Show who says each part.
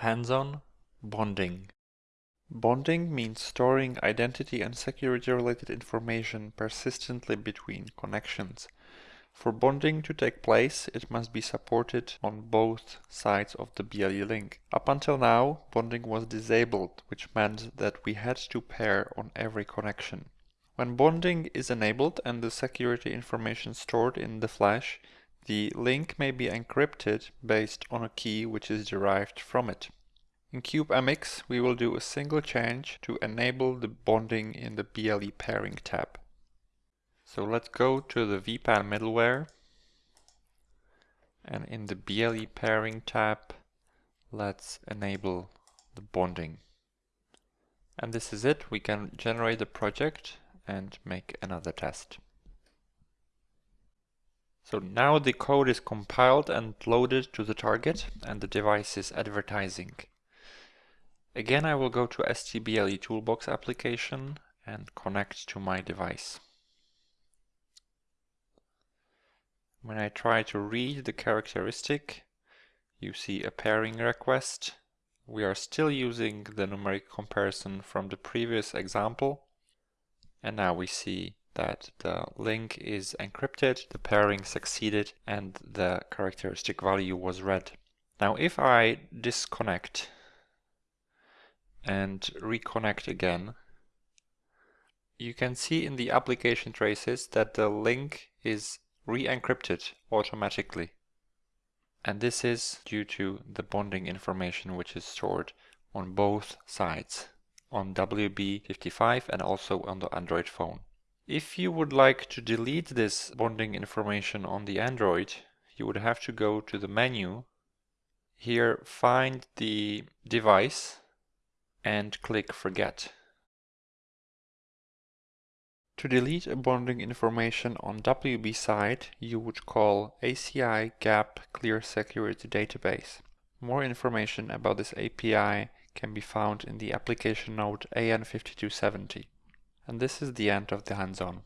Speaker 1: Hands-on bonding. Bonding means storing identity and security related information persistently between connections. For bonding to take place, it must be supported on both sides of the BLE link. Up until now, bonding was disabled, which meant that we had to pair on every connection. When bonding is enabled and the security information stored in the flash, the link may be encrypted based on a key which is derived from it. In CubeMX, we will do a single change to enable the bonding in the BLE pairing tab. So let's go to the WPAN middleware and in the BLE pairing tab, let's enable the bonding. And this is it. We can generate a project and make another test. So now the code is compiled and loaded to the target and the device is advertising. Again, I will go to STBLE Toolbox application and connect to my device. When I try to read the characteristic, you see a pairing request. We are still using the numeric comparison from the previous example. And now we see that the link is encrypted, the pairing succeeded, and the characteristic value was read. Now if I disconnect and reconnect again, you can see in the application traces that the link is re-encrypted automatically. And this is due to the bonding information which is stored on both sides, on WB55 and also on the Android phone. If you would like to delete this bonding information on the Android, you would have to go to the menu, here find the device and click forget. To delete a bonding information on WB side, you would call ACI gap clear security database. More information about this API can be found in the application note AN5270. And this is the end of the hands-on.